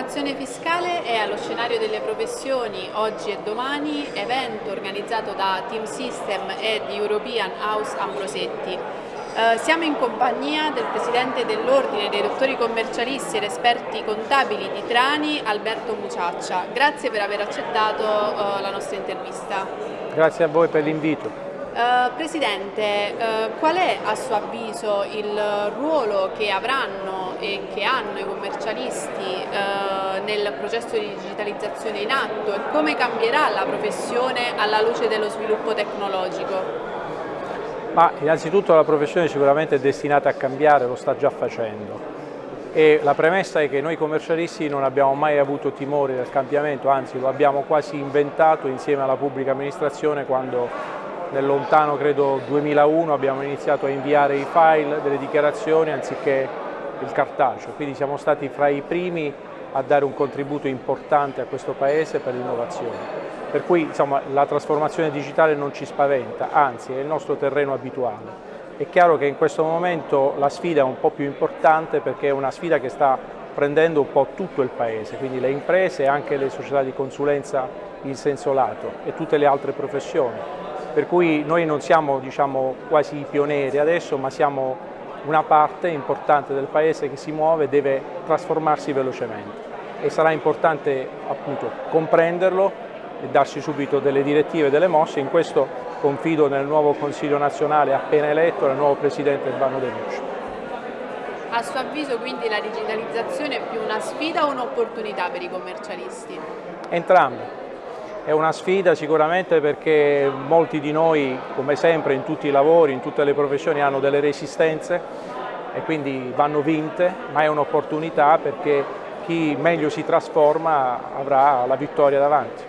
trasformazione fiscale è allo scenario delle professioni oggi e domani, evento organizzato da Team System e di European House Ambrosetti. Eh, siamo in compagnia del Presidente dell'Ordine dei dottori commercialisti ed esperti contabili di Trani, Alberto Muciaccia. Grazie per aver accettato eh, la nostra intervista. Grazie a voi per l'invito. Uh, Presidente, uh, qual è a suo avviso il ruolo che avranno e che hanno i commercialisti uh, nel processo di digitalizzazione in atto e come cambierà la professione alla luce dello sviluppo tecnologico? Ma innanzitutto la professione sicuramente è destinata a cambiare, lo sta già facendo e la premessa è che noi commercialisti non abbiamo mai avuto timore del cambiamento, anzi lo abbiamo quasi inventato insieme alla pubblica amministrazione quando nel lontano credo 2001 abbiamo iniziato a inviare i file delle dichiarazioni anziché il cartaceo, quindi siamo stati fra i primi a dare un contributo importante a questo Paese per l'innovazione. Per cui insomma, la trasformazione digitale non ci spaventa, anzi è il nostro terreno abituale. È chiaro che in questo momento la sfida è un po' più importante perché è una sfida che sta prendendo un po' tutto il Paese, quindi le imprese e anche le società di consulenza in senso lato e tutte le altre professioni per cui noi non siamo diciamo, quasi i pionieri adesso, ma siamo una parte importante del Paese che si muove e deve trasformarsi velocemente e sarà importante appunto comprenderlo e darsi subito delle direttive e delle mosse, in questo confido nel nuovo Consiglio nazionale appena eletto, nel nuovo Presidente Urbano De Luce. A suo avviso quindi la digitalizzazione è più una sfida o un'opportunità per i commercialisti? Entrambe. È una sfida sicuramente perché molti di noi, come sempre in tutti i lavori, in tutte le professioni, hanno delle resistenze e quindi vanno vinte, ma è un'opportunità perché chi meglio si trasforma avrà la vittoria davanti.